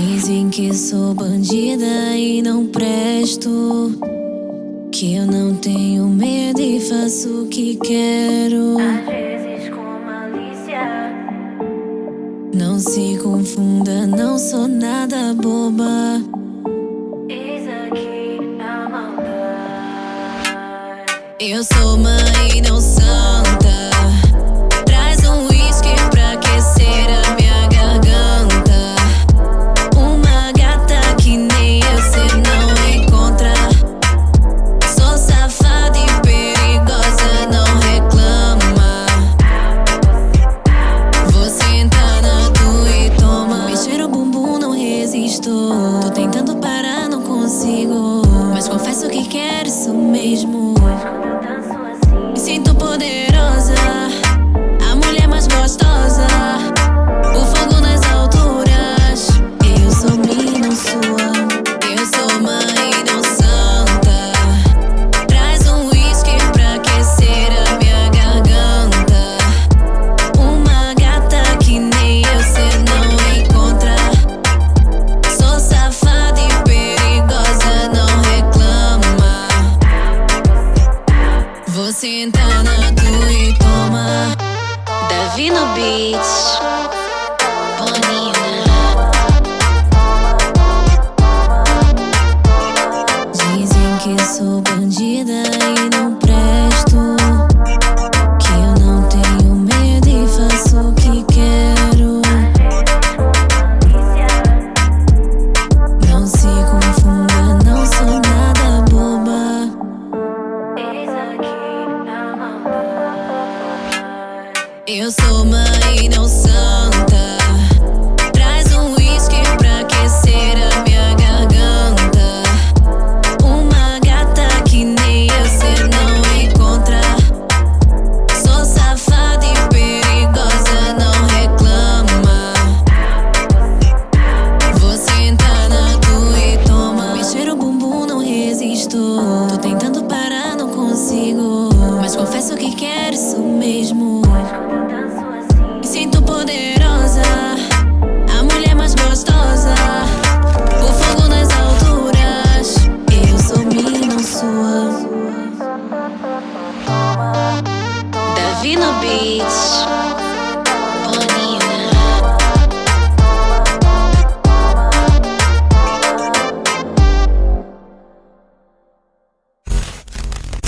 Dizem que sou bandida e não presto. Que eu não tenho medo e faço o que quero. Às vezes com malícia. Não se confunda, não sou nada boba. Eis aqui a maldade. Eu sou mãe, resisto. Tô tentando parar, não consigo. Mas confesso que quero isso mesmo. Me sinto poderosa, a mulher mais gostosa. Davi no beat. Bonina. Dizem que sou bandida e não presto. Eu sou mãe, não santa. Traz um whisky pra aquecer a minha garganta. Uma gata que nem eu cê não encontra. Sou safada e perigosa, não reclama. Vou sentar na tua e toma. Mexer o bumbum, não resisto. Tô tentando parar, não consigo. Mas confesso que quero mesmo. Me sinto poderosa, a mulher mais gostosa. O fogo nas alturas. Eu sou minha, não sua. Davi no beat.